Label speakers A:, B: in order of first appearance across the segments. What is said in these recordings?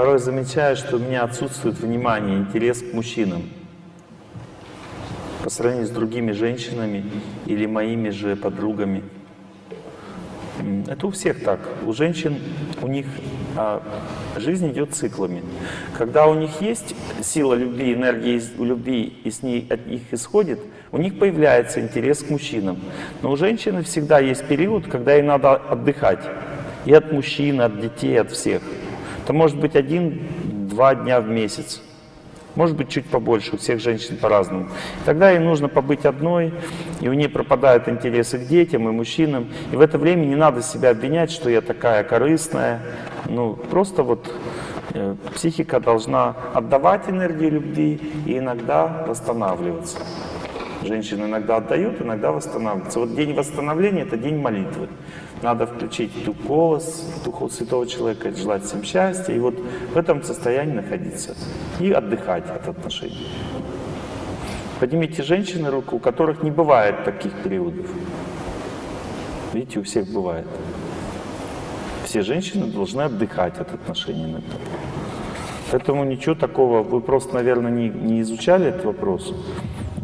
A: порой замечаю, что у меня отсутствует внимание, интерес к мужчинам по сравнению с другими женщинами или моими же подругами. Это у всех так. У женщин, у них а, жизнь идет циклами. Когда у них есть сила любви, энергия у любви, и с ней от них исходит, у них появляется интерес к мужчинам. Но у женщины всегда есть период, когда ей надо отдыхать. И от мужчин, от детей, от всех. Это может быть один-два дня в месяц. Может быть, чуть побольше, у всех женщин по-разному. Тогда ей нужно побыть одной, и у нее пропадают интересы к детям и мужчинам. И в это время не надо себя обвинять, что я такая корыстная. Ну, просто вот э, психика должна отдавать энергию любви и иногда восстанавливаться. Женщины иногда отдают, иногда восстанавливаются. Вот день восстановления — это день молитвы. Надо включить дух голос, дух святого человека, желать всем счастья, и вот в этом состоянии находиться и отдыхать от отношений. Поднимите женщины руку, у которых не бывает таких периодов. Видите, у всех бывает. Все женщины должны отдыхать от отношений иногда. Поэтому ничего такого, вы просто, наверное, не, не изучали этот вопрос.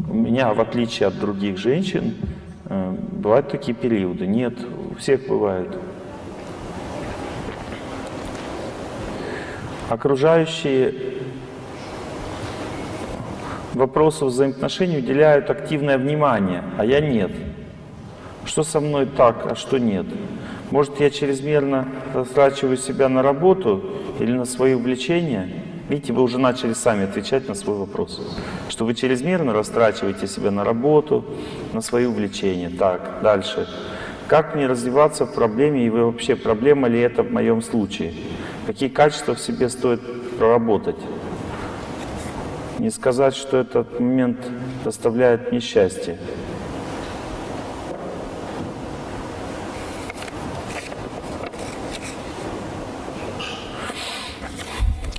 A: У меня, в отличие от других женщин, э, бывают такие периоды. Нет, всех бывают. Окружающие вопросу взаимоотношений уделяют активное внимание, а я нет. Что со мной так, а что нет? Может, я чрезмерно растрачиваю себя на работу или на свои увлечения? Видите, вы уже начали сами отвечать на свой вопрос. Что вы чрезмерно растрачиваете себя на работу, на свои увлечения. Так, дальше. Как мне развиваться в проблеме, и вообще проблема ли это в моем случае? Какие качества в себе стоит проработать? Не сказать, что этот момент доставляет мне счастье.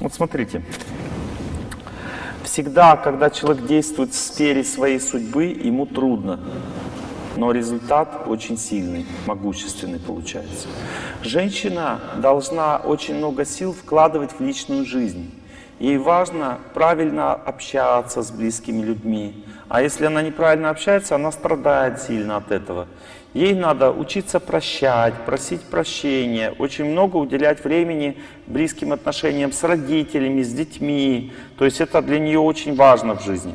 A: Вот смотрите. Всегда, когда человек действует в сфере своей судьбы, ему трудно но результат очень сильный, могущественный получается. Женщина должна очень много сил вкладывать в личную жизнь. Ей важно правильно общаться с близкими людьми. А если она неправильно общается, она страдает сильно от этого. Ей надо учиться прощать, просить прощения, очень много уделять времени близким отношениям с родителями, с детьми. То есть это для нее очень важно в жизни.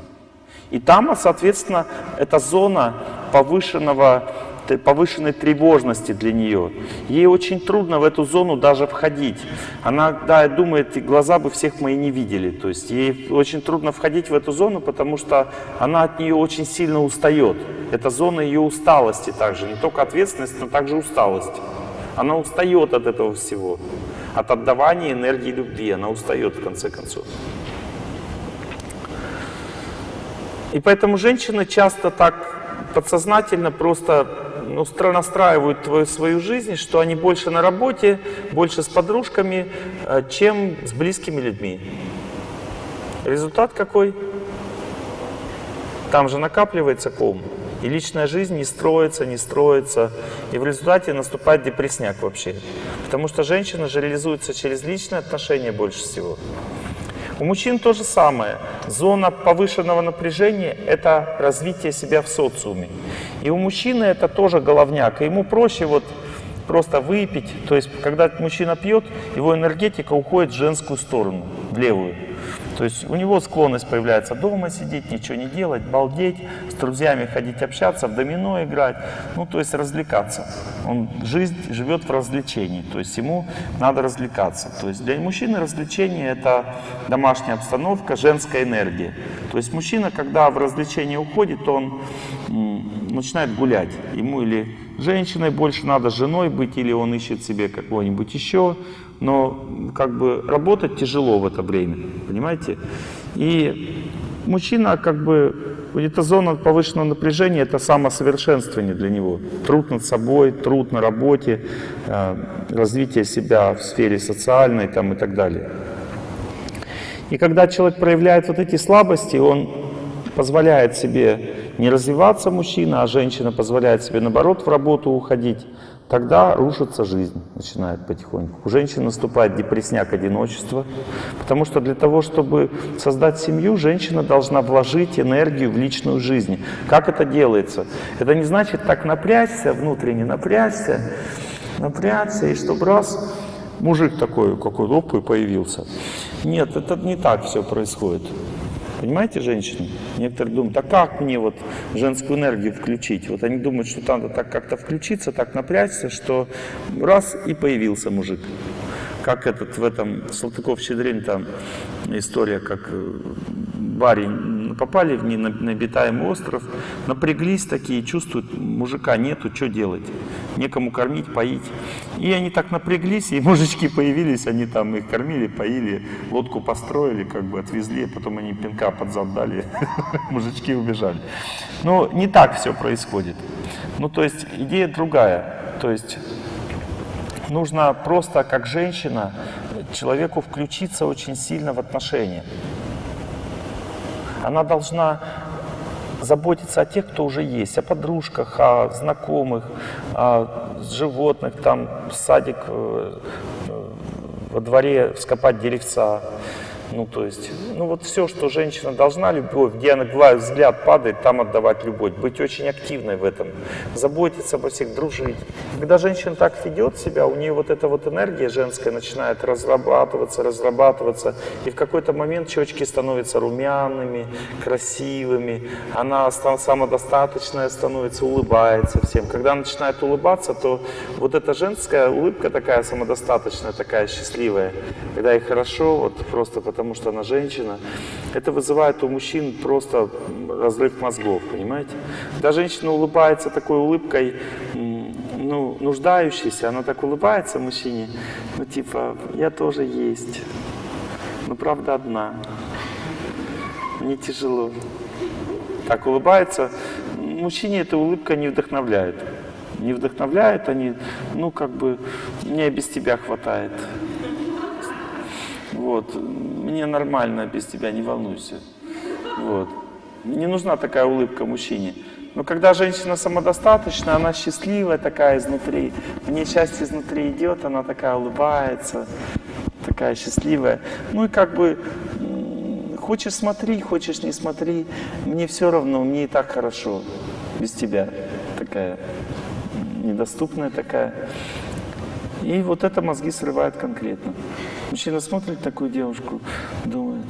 A: И там, соответственно, эта зона повышенного, повышенной тревожности для нее. Ей очень трудно в эту зону даже входить. Она да, думает, глаза бы всех мои не видели. То есть ей очень трудно входить в эту зону, потому что она от нее очень сильно устает. Это зона ее усталости также, не только ответственность, но также усталость. Она устает от этого всего, от отдавания энергии любви, она устает в конце концов. И поэтому женщины часто так подсознательно просто ну, настраивают твою, свою жизнь, что они больше на работе, больше с подружками, э, чем с близкими людьми. Результат какой? Там же накапливается ком. И личная жизнь не строится, не строится. И в результате наступает депрессняк вообще. Потому что женщина же реализуется через личные отношения больше всего. У мужчин то же самое. Зона повышенного напряжения — это развитие себя в социуме. И у мужчины это тоже головняк. И ему проще вот просто выпить. То есть, когда мужчина пьет, его энергетика уходит в женскую сторону, в левую. То есть у него склонность появляется дома сидеть, ничего не делать, балдеть, с друзьями ходить общаться, в домино играть, ну то есть развлекаться. Он жизнь живет в развлечении, то есть ему надо развлекаться. То есть для мужчины развлечение это домашняя обстановка, женская энергия. То есть мужчина, когда в развлечение уходит, он начинает гулять. Ему или женщиной больше надо, женой быть, или он ищет себе какого-нибудь еще но как бы работать тяжело в это время, понимаете? И мужчина как бы, эта зона повышенного напряжения, это самосовершенствование для него. Труд над собой, труд на работе, э, развитие себя в сфере социальной там, и так далее. И когда человек проявляет вот эти слабости, он позволяет себе не развиваться мужчина, а женщина позволяет себе наоборот в работу уходить, тогда рушится жизнь, начинает потихоньку. У женщин наступает депрессняк одиночества, потому что для того, чтобы создать семью, женщина должна вложить энергию в личную жизнь. Как это делается? Это не значит так напрячься, внутренне напрячься, напрячься, и чтобы раз мужик такой, какой оп, и появился. Нет, это не так все происходит. Понимаете, женщины? Некоторые думают, а как мне вот женскую энергию включить? Вот они думают, что надо так как-то включиться, так напрячься, что раз и появился мужик. Как этот в этом Салтыков-Щедрин там история, как э, барин попали в необитаемый остров, напряглись такие, чувствуют, мужика нету, что делать? Некому кормить, поить. И они так напряглись, и мужички появились, они там их кормили, поили, лодку построили, как бы отвезли, потом они пинка под зад дали, мужички убежали. Но не так все происходит. Ну, то есть идея другая. То есть нужно просто, как женщина, человеку включиться очень сильно в отношения. Она должна заботиться о тех, кто уже есть, о подружках, о знакомых, о животных, там садик э, э, во дворе вскопать деревца, ну, то есть, ну вот все, что женщина должна, любовь, где она бывает, взгляд падает, там отдавать любовь, быть очень активной в этом, заботиться обо всех, дружить. Когда женщина так ведет себя, у нее вот эта вот энергия женская начинает разрабатываться, разрабатываться, и в какой-то момент щечки становятся румяными, красивыми, она самодостаточная становится, улыбается всем. Когда начинает улыбаться, то вот эта женская улыбка такая самодостаточная, такая счастливая, когда ей хорошо, вот просто потому потому что она женщина, это вызывает у мужчин просто разрыв мозгов, понимаете? Когда женщина улыбается такой улыбкой, ну, нуждающейся, она так улыбается мужчине, ну, типа, я тоже есть, но правда одна, мне тяжело. Так улыбается, мужчине эта улыбка не вдохновляет. Не вдохновляет они, ну, как бы, мне без тебя хватает. Вот. Мне нормально без тебя, не волнуйся. Вот. Не нужна такая улыбка мужчине. Но когда женщина самодостаточная, она счастливая такая изнутри, в ней счастье изнутри идет, она такая улыбается, такая счастливая. Ну и как бы, хочешь смотри, хочешь не смотри, мне все равно, мне и так хорошо без тебя. Такая недоступная такая. И вот это мозги срывает конкретно. Мужчина смотрит такую девушку, думает,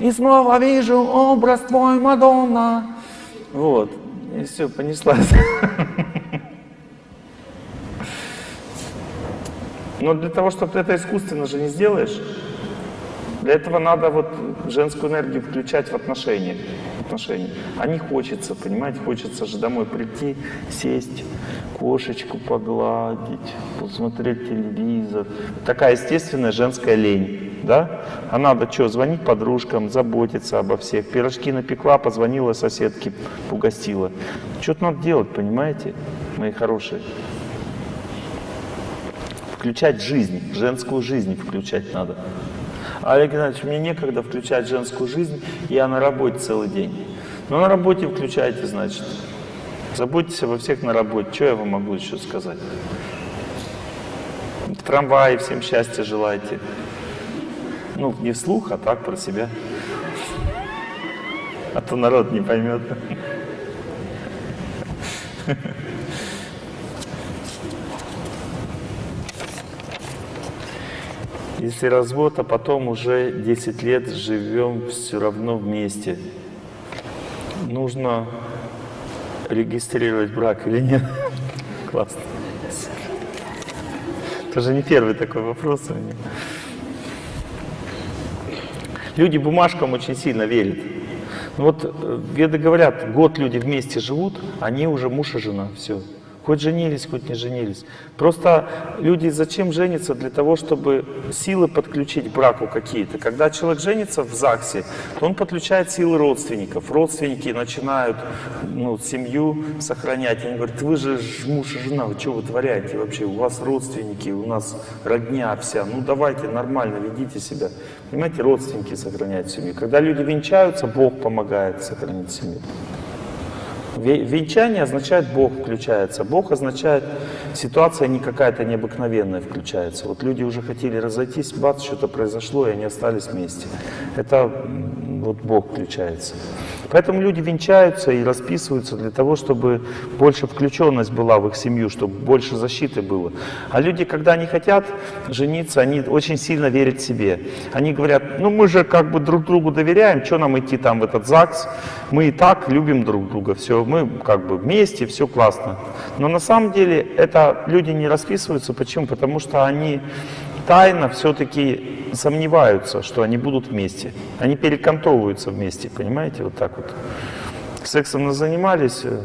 A: и снова вижу образ твой, Мадонна. Вот, и все, понеслась. Но для того, чтобы это искусственно же не сделаешь, для этого надо вот женскую энергию включать в отношения. Отношения. А не хочется, понимаете, хочется же домой прийти, сесть, кошечку погладить, посмотреть телевизор. Такая естественная женская лень. Да? А надо что, звонить подружкам, заботиться обо всех. Пирожки напекла, позвонила соседке, угостила. Что-то надо делать, понимаете, мои хорошие. Включать жизнь, женскую жизнь включать надо. Олег Геннадьевич, мне некогда включать женскую жизнь, я на работе целый день. Но на работе включайте, значит. Заботьтесь обо всех на работе. Что я вам могу еще сказать? В всем счастья желайте. Ну, не вслух, а так про себя. А то народ не поймет. Если развод, а потом уже 10 лет живем все равно вместе, нужно регистрировать брак или нет? Классно. Это не первый такой вопрос у меня. Люди бумажкам очень сильно верят. Ну вот э, веды говорят, год люди вместе живут, они уже муж и жена, все. Хоть женились, хоть не женились. Просто люди зачем женятся? Для того, чтобы силы подключить к браку какие-то. Когда человек женится в ЗАГСе, то он подключает силы родственников. Родственники начинают ну, семью сохранять. Они говорят, вы же муж и жена, вы что вытворяете вообще? У вас родственники, у нас родня вся. Ну давайте нормально ведите себя. Понимаете, родственники сохраняют семью. Когда люди венчаются, Бог помогает сохранить семью. Венчание означает Бог включается. Бог означает ситуация не какая-то необыкновенная включается. Вот люди уже хотели разойтись, бац, что-то произошло, и они остались вместе. Это вот Бог включается. Поэтому люди венчаются и расписываются для того, чтобы больше включенность была в их семью, чтобы больше защиты было. А люди, когда они хотят жениться, они очень сильно верят себе. Они говорят, ну мы же как бы друг другу доверяем, что нам идти там в этот ЗАГС, мы и так любим друг друга, все, мы как бы вместе, все классно. Но на самом деле это люди не расписываются, почему? Потому что они тайно все-таки сомневаются, что они будут вместе. Они перекантовываются вместе, понимаете, вот так вот. Сексом занимались, э,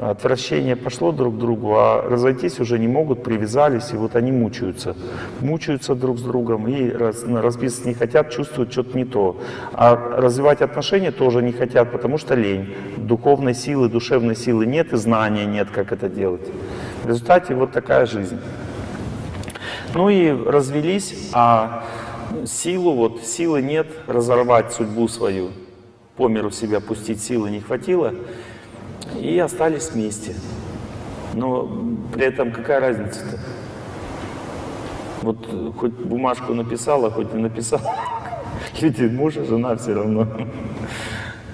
A: отвращение пошло друг к другу, а разойтись уже не могут, привязались, и вот они мучаются. Мучаются друг с другом и раз, разбиться не хотят, чувствуют что-то не то. А развивать отношения тоже не хотят, потому что лень. Духовной силы, душевной силы нет и знания нет, как это делать. В результате вот такая жизнь. Ну и развелись, а силу, вот силы нет разорвать судьбу свою. По миру себя пустить силы не хватило, и остались вместе. Но при этом какая разница-то? Вот хоть бумажку написала, хоть не написала. Люди, муж и жена все равно.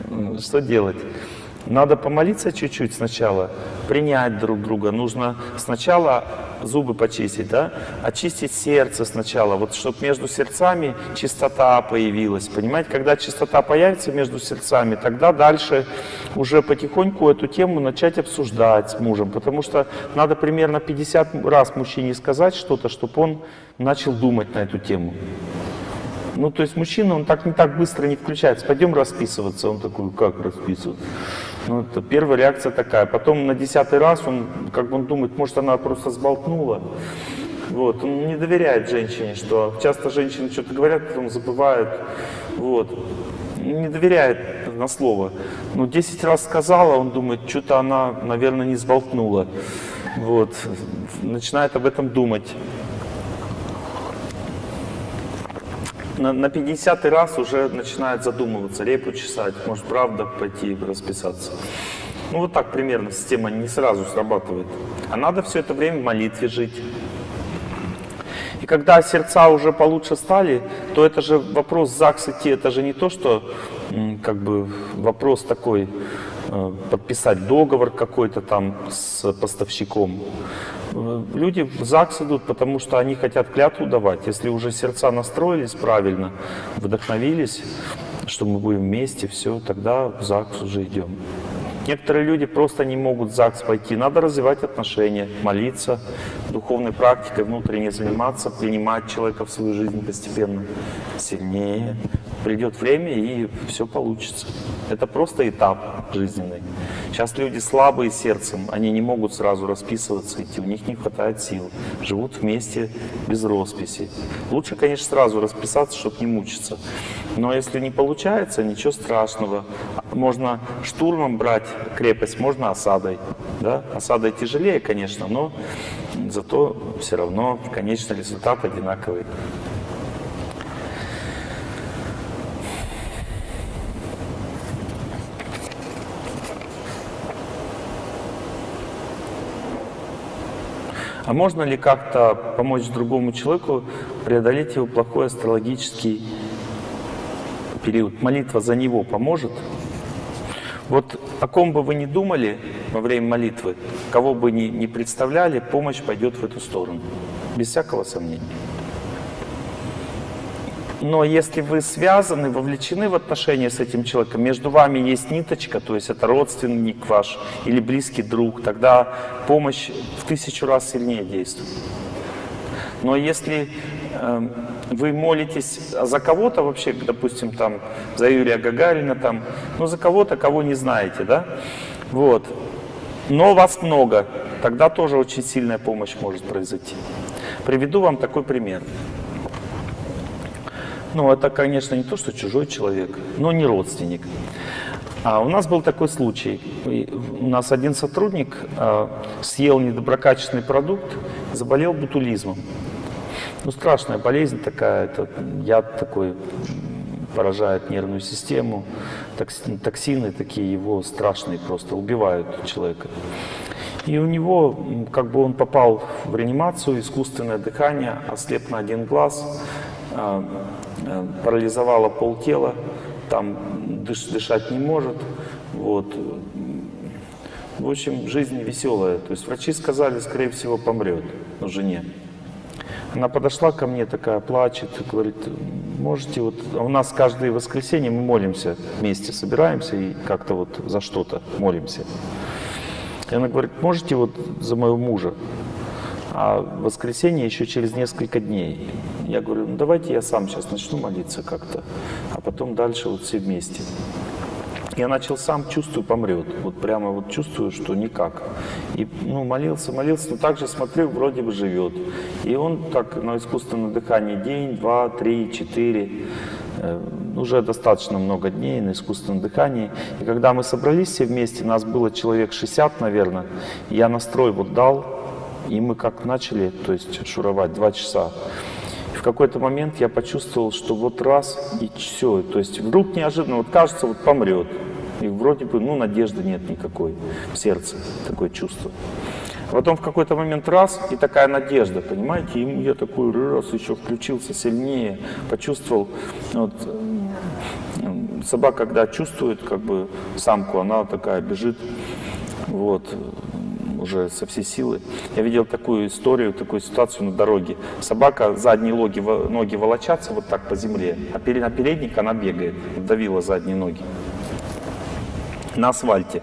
A: Что делать? Надо помолиться чуть-чуть сначала, принять друг друга. Нужно сначала зубы почистить, да? очистить сердце сначала, вот чтобы между сердцами чистота появилась. Понимаете, когда чистота появится между сердцами, тогда дальше уже потихоньку эту тему начать обсуждать с мужем, потому что надо примерно 50 раз мужчине сказать что-то, чтобы он начал думать на эту тему. Ну, то есть мужчина, он так не так быстро не включается. Пойдем расписываться. Он такой, как расписываться? Ну, это первая реакция такая. Потом на десятый раз он, как бы он думает, может, она просто сболтнула. Вот. Он не доверяет женщине, что часто женщины что-то говорят, потом забывают. Вот. Не доверяет на слово. Ну, 10 раз сказала, он думает, что-то она, наверное, не сболтнула. Вот. Начинает об этом думать. На, на 50 раз уже начинает задумываться, репу чесать, может правда пойти расписаться. Ну вот так примерно система не сразу срабатывает. А надо все это время в молитве жить. И когда сердца уже получше стали, то это же вопрос ЗАГС идти, это же не то, что как бы вопрос такой, подписать договор какой-то там с поставщиком. Э, люди в ЗАГС идут, потому что они хотят клятву давать. Если уже сердца настроились правильно, вдохновились, что мы будем вместе, все, тогда в ЗАГС уже идем. Некоторые люди просто не могут в ЗАГС пойти. Надо развивать отношения, молиться, духовной практикой внутренне заниматься, принимать человека в свою жизнь постепенно сильнее. Придет время, и все получится. Это просто этап жизненный. Сейчас люди слабые сердцем, они не могут сразу расписываться идти, у них не хватает сил, живут вместе без росписи. Лучше, конечно, сразу расписаться, чтобы не мучиться. Но если не получается, ничего страшного. Можно штурмом брать крепость, можно осадой. Да? Осадой тяжелее, конечно, но зато все равно конечный результат одинаковый. А можно ли как-то помочь другому человеку преодолеть его плохой астрологический период? Молитва за него поможет? Вот о ком бы вы ни думали во время молитвы, кого бы ни, ни представляли, помощь пойдет в эту сторону. Без всякого сомнения. Но если вы связаны, вовлечены в отношения с этим человеком, между вами есть ниточка, то есть это родственник ваш или близкий друг, тогда помощь в тысячу раз сильнее действует. Но если э, вы молитесь за кого-то вообще, допустим, там, за Юрия Гагарина, там, ну, за кого-то, кого не знаете, да, вот, но вас много, тогда тоже очень сильная помощь может произойти. Приведу вам такой пример. Ну, это, конечно, не то, что чужой человек, но не родственник. А у нас был такой случай. У нас один сотрудник э, съел недоброкачественный продукт, заболел бутулизмом. Ну, страшная болезнь такая, это яд такой поражает нервную систему. Токсины такие его страшные просто убивают человека. И у него, как бы он попал в реанимацию, искусственное дыхание, ослеп на один глаз, а, а, парализовало полтела, там дыш, дышать не может. Вот. В общем, жизнь веселая. То есть врачи сказали, скорее всего, помрет, но жене. Она подошла ко мне, такая плачет, говорит, можете вот... А у нас каждое воскресенье мы молимся вместе, собираемся и как-то вот за что-то молимся. И она говорит, можете вот за моего мужа? А воскресенье еще через несколько дней. Я говорю, ну давайте я сам сейчас начну молиться как-то, а потом дальше вот все вместе. Я начал сам, чувствую, помрет. Вот прямо вот чувствую, что никак. И ну, молился, молился, но также смотрю, вроде бы живет. И он так на искусственном дыхании день, два, три, четыре. Э, уже достаточно много дней на искусственном дыхании. И когда мы собрались все вместе, нас было человек 60, наверное, я настрой вот дал, и мы как начали, то есть шуровать два часа. В какой-то момент я почувствовал, что вот раз и все, то есть вдруг неожиданно, вот кажется, вот помрет. И вроде бы, ну, надежды нет никакой в сердце, такое чувство. Потом в какой-то момент раз, и такая надежда, понимаете, и я такой раз еще включился сильнее, почувствовал, вот, собака, когда чувствует как бы самку, она такая бежит, вот, уже со всей силы. Я видел такую историю, такую ситуацию на дороге. Собака, задние ноги, ноги волочатся вот так по земле, а на передник она бегает, давила задние ноги на асфальте.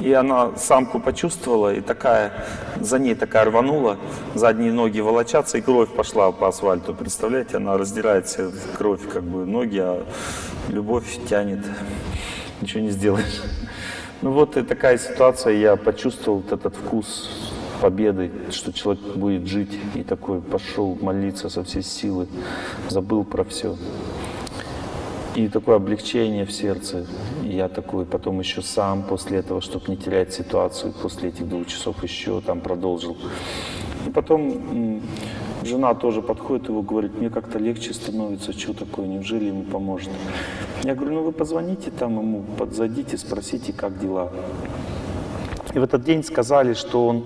A: И она самку почувствовала, и такая, за ней такая рванула, задние ноги волочатся, и кровь пошла по асфальту. Представляете, она раздирает все кровь, как бы ноги, а любовь тянет. Ничего не сделаешь. Ну вот и такая ситуация, я почувствовал вот этот вкус победы, что человек будет жить, и такой пошел молиться со всей силы, забыл про все. И такое облегчение в сердце. И я такой потом еще сам после этого, чтобы не терять ситуацию, после этих двух часов еще там продолжил. И потом жена тоже подходит его, говорит, мне как-то легче становится, что такое, неужели ему поможет? Я говорю, ну вы позвоните там ему, подзадите, спросите, как дела. И в этот день сказали, что он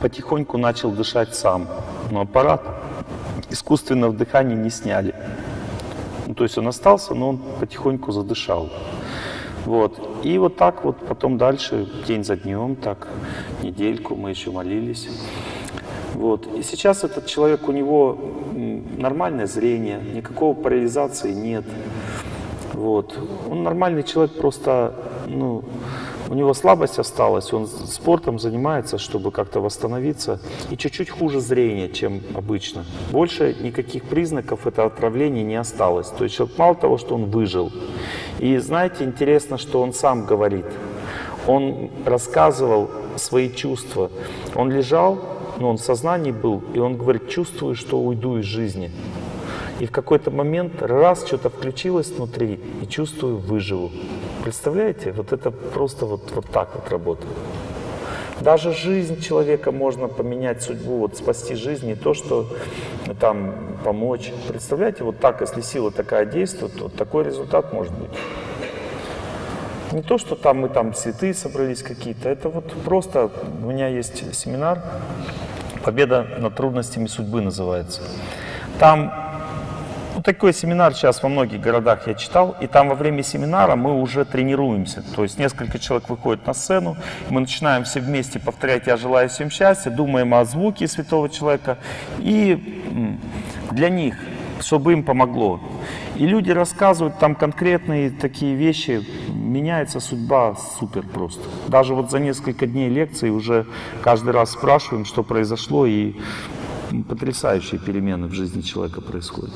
A: потихоньку начал дышать сам, но аппарат искусственного дыхания не сняли. Ну, то есть он остался, но он потихоньку задышал. Вот. И вот так вот потом дальше, день за днем, так, недельку мы еще молились. Вот. И сейчас этот человек, у него нормальное зрение, никакого парализации нет. Вот. Он нормальный человек, просто ну, у него слабость осталась, он спортом занимается, чтобы как-то восстановиться, и чуть-чуть хуже зрение, чем обычно. Больше никаких признаков этого отравления не осталось. То есть мало того, что он выжил. И знаете, интересно, что он сам говорит. Он рассказывал свои чувства. Он лежал, но он в сознании был, и он говорит, чувствую, что уйду из жизни. И в какой-то момент раз что-то включилось внутри, и чувствую, выживу. Представляете? Вот это просто вот, вот так вот работает. Даже жизнь человека можно поменять судьбу, вот спасти жизнь, не то, что там помочь. Представляете, вот так, если сила такая действует, то такой результат может быть. Не то, что там мы там святые собрались какие-то, это вот просто, у меня есть семинар «Победа над трудностями судьбы» называется. Там ну, такой семинар сейчас во многих городах я читал, и там во время семинара мы уже тренируемся. То есть несколько человек выходит на сцену, мы начинаем все вместе повторять «Я желаю всем счастья», думаем о звуке святого человека, и для них, чтобы им помогло. И люди рассказывают там конкретные такие вещи, меняется судьба супер просто. Даже вот за несколько дней лекции уже каждый раз спрашиваем, что произошло, и потрясающие перемены в жизни человека происходят.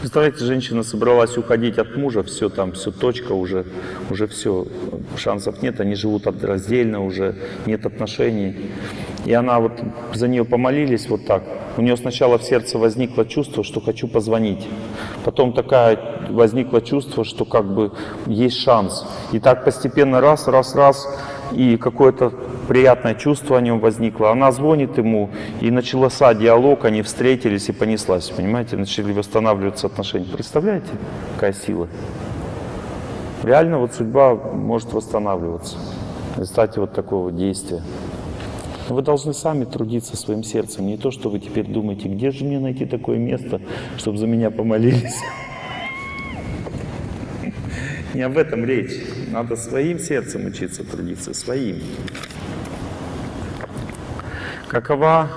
A: Представляете, женщина собралась уходить от мужа, все там, все точка уже, уже все, шансов нет, они живут раздельно уже, нет отношений. И она вот, за нее помолились вот так. У нее сначала в сердце возникло чувство, что хочу позвонить. Потом такая возникло чувство, что как бы есть шанс. И так постепенно раз, раз, раз, и какое-то приятное чувство о нем возникло. Она звонит ему, и начался диалог, они встретились и понеслась, понимаете, начали восстанавливаться отношения. Представляете, какая сила? Реально вот судьба может восстанавливаться в результате вот такого действия. Вы должны сами трудиться своим сердцем, не то, что вы теперь думаете, где же мне найти такое место, чтобы за меня помолились. Не об этом речь. Надо своим сердцем учиться трудиться, своим. Какова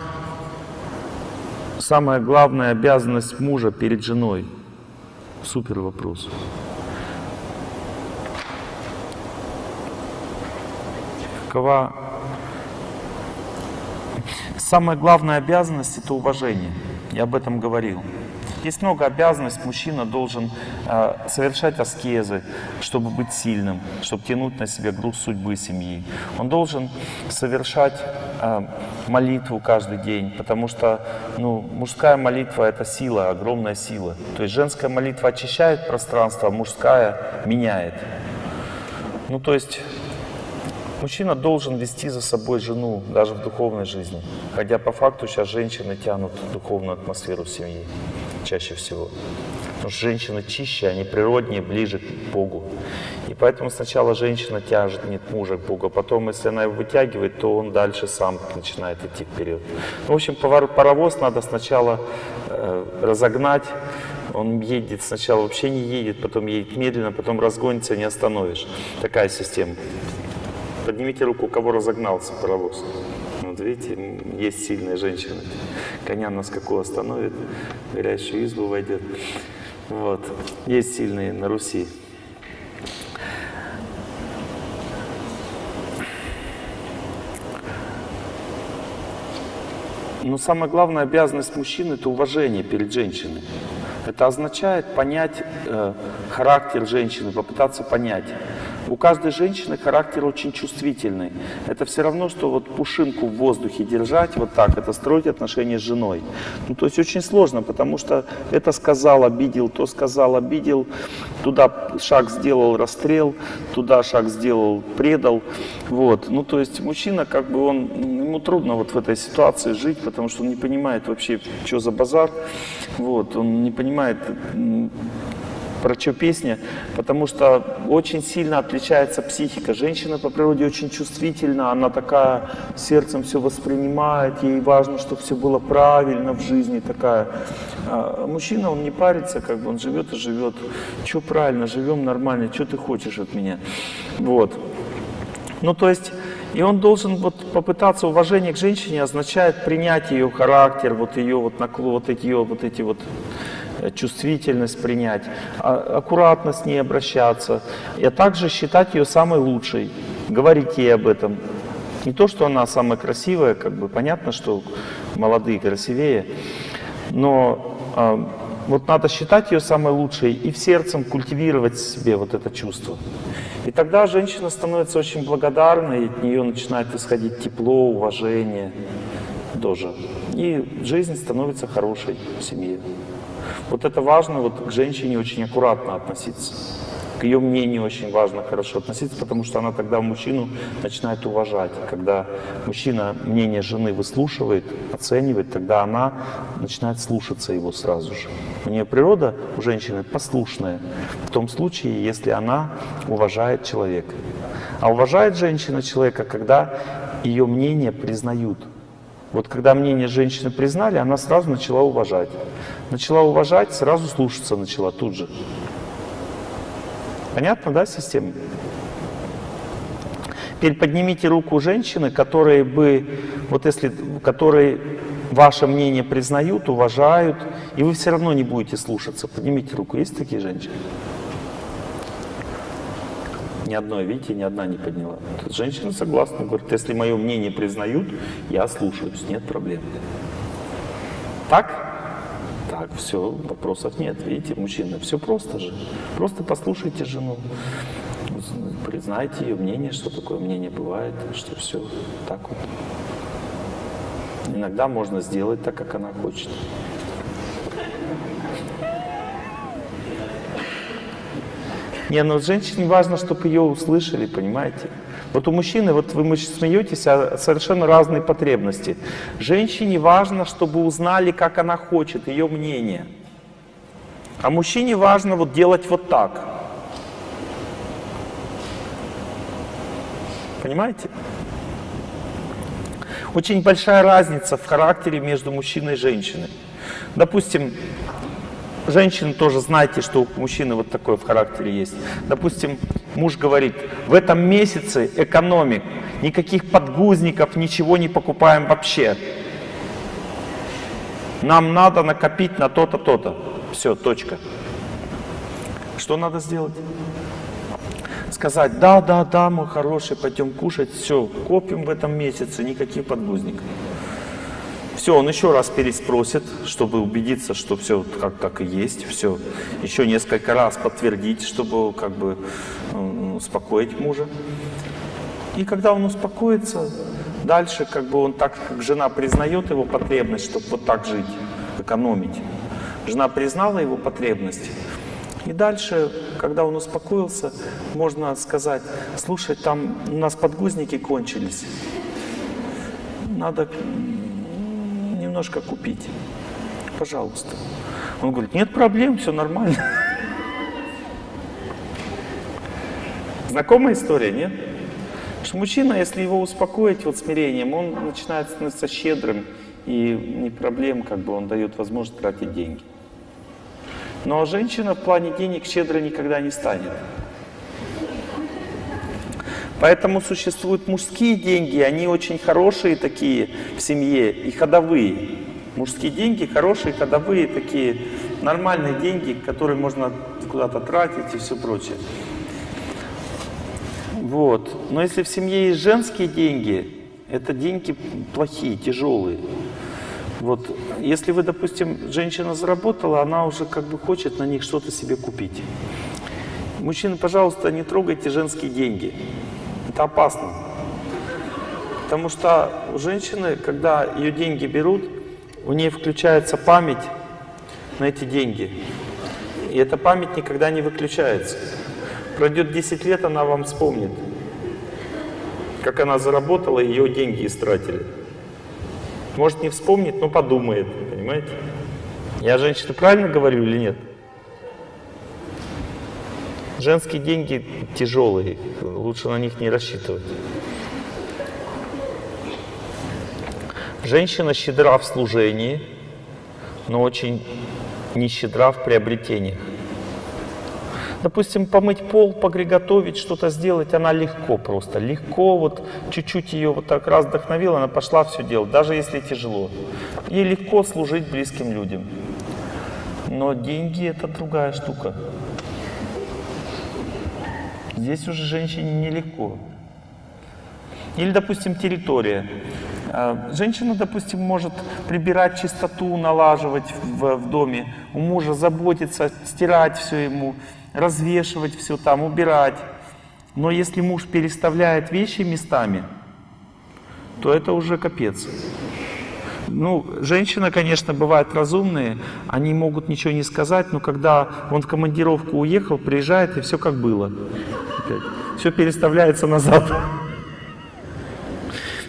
A: самая главная обязанность мужа перед женой? Супер вопрос. Какова самая главная обязанность это уважение. Я об этом говорил. Есть много обязанностей. Мужчина должен э, совершать аскезы, чтобы быть сильным, чтобы тянуть на себя груз судьбы семьи. Он должен совершать э, молитву каждый день, потому что ну, мужская молитва — это сила, огромная сила. То есть женская молитва очищает пространство, а мужская меняет. Ну, то есть Мужчина должен вести за собой жену даже в духовной жизни. Хотя по факту сейчас женщины тянут духовную атмосферу семьи чаще всего. Потому что женщины чище, они природнее, ближе к Богу. И поэтому сначала женщина тяжет мужа к Богу, а потом, если она его вытягивает, то он дальше сам начинает идти вперед. Ну, в общем, паровоз надо сначала э, разогнать, он едет сначала вообще не едет, потом едет медленно, потом разгонится, не остановишь. Такая система. Поднимите руку, кого разогнался паровоз. Вот видите, есть сильные женщины. Коня на скаку остановит, в горящую избу войдет. Вот. Есть сильные на Руси. Но самая главная обязанность мужчины – это уважение перед женщиной. Это означает понять э, характер женщины, попытаться понять. У каждой женщины характер очень чувствительный. Это все равно, что вот пушинку в воздухе держать вот так, это строить отношения с женой. Ну, то есть очень сложно, потому что это сказал, обидел, то сказал, обидел, туда шаг сделал, расстрел, туда шаг сделал, предал. Вот. Ну, то есть мужчина, как бы он, ему трудно вот в этой ситуации жить, потому что он не понимает вообще, что за базар. Вот. Он не понимает про что песня, потому что очень сильно отличается психика. Женщина по природе очень чувствительна, она такая сердцем все воспринимает, ей важно, чтобы все было правильно в жизни такая. А мужчина, он не парится, как бы он живет и живет. Что правильно, живем нормально, что ты хочешь от меня? Вот. Ну, то есть, и он должен вот попытаться, уважение к женщине означает принять ее характер, вот ее вот наклон, вот эти, вот эти вот чувствительность принять, а, аккуратно с ней обращаться, а также считать ее самой лучшей, говорить ей об этом. Не то, что она самая красивая, как бы понятно, что молодые красивее, но э, вот надо считать ее самой лучшей и в сердцем культивировать себе вот это чувство. И тогда женщина становится очень благодарной, от нее начинает исходить тепло, уважение тоже. И жизнь становится хорошей в семье. Вот это важно, вот к женщине очень аккуратно относиться. К ее мнению очень важно хорошо относиться, потому что она тогда мужчину начинает уважать. Когда мужчина мнение жены выслушивает, оценивает, тогда она начинает слушаться его сразу же. У нее природа у женщины послушная, в том случае, если она уважает человека. А уважает женщина человека, когда ее мнение признают. Вот когда мнение женщины признали, она сразу начала уважать. Начала уважать, сразу слушаться начала тут же. Понятно, да, система? Теперь поднимите руку женщины, которые бы, вот если, которые ваше мнение признают, уважают, и вы все равно не будете слушаться. Поднимите руку. Есть такие женщины? Ни одной, видите, ни одна не подняла. Женщина согласна, говорит, если мое мнение признают, я слушаюсь, нет проблем. Так? Так, все, вопросов нет. Видите, мужчина, все просто же. Просто послушайте жену, признайте ее мнение, что такое мнение бывает, что все так вот. Иногда можно сделать так, как она хочет. Не, но женщине важно, чтобы ее услышали, понимаете? Вот у мужчины, вот вы смеетесь, а совершенно разные потребности. Женщине важно, чтобы узнали, как она хочет, ее мнение. А мужчине важно вот делать вот так. Понимаете? Очень большая разница в характере между мужчиной и женщиной. Допустим, женщины тоже знаете, что у мужчины вот такое в характере есть. Допустим, муж говорит, в этом месяце экономик, никаких подгузников, ничего не покупаем вообще. Нам надо накопить на то-то, то-то. Все, точка. Что надо сделать? Сказать, да, да, да, мой хороший, пойдем кушать, все, копим в этом месяце, никаких подгузников. Все, он еще раз переспросит, чтобы убедиться, что все как, как и есть, все. Еще несколько раз подтвердить, чтобы как бы успокоить мужа. И когда он успокоится, дальше как бы он так, как жена признает его потребность, чтобы вот так жить, экономить. Жена признала его потребность. И дальше, когда он успокоился, можно сказать, слушай, там у нас подгузники кончились. Надо немножко купить. Пожалуйста. Он говорит, нет проблем, все нормально. Знакомая история, нет? Что мужчина, если его успокоить вот смирением, он начинает становиться щедрым, и не проблем, как бы он дает возможность тратить деньги. Но женщина в плане денег щедро никогда не станет. Поэтому существуют мужские деньги, они очень хорошие такие в семье и ходовые. Мужские деньги хорошие, ходовые такие, нормальные деньги, которые можно куда-то тратить и все прочее. Вот. Но если в семье есть женские деньги, это деньги плохие, тяжелые. Вот. Если вы, допустим, женщина заработала, она уже как бы хочет на них что-то себе купить. Мужчины, пожалуйста, не трогайте женские деньги. Это опасно. Потому что у женщины, когда ее деньги берут, у нее включается память на эти деньги. И эта память никогда не выключается. Пройдет 10 лет, она вам вспомнит, как она заработала, ее деньги истратили. Может не вспомнит, но подумает, понимаете? Я женщина правильно говорю или нет? Женские деньги тяжелые, лучше на них не рассчитывать. Женщина щедра в служении, но очень не щедра в приобретениях. Допустим, помыть пол, приготовить, что-то сделать, она легко просто, легко, вот чуть-чуть ее вот так раз вдохновила, она пошла все делать, даже если тяжело. Ей легко служить близким людям. Но деньги это другая штука. Здесь уже женщине нелегко. Или, допустим, территория. А, женщина, допустим, может прибирать чистоту, налаживать в, в доме, у мужа заботиться, стирать все ему, развешивать все там, убирать. Но если муж переставляет вещи местами, то это уже капец. Ну, женщины, конечно, бывают разумные, они могут ничего не сказать, но когда он в командировку уехал, приезжает, и все как было. Все переставляется назад.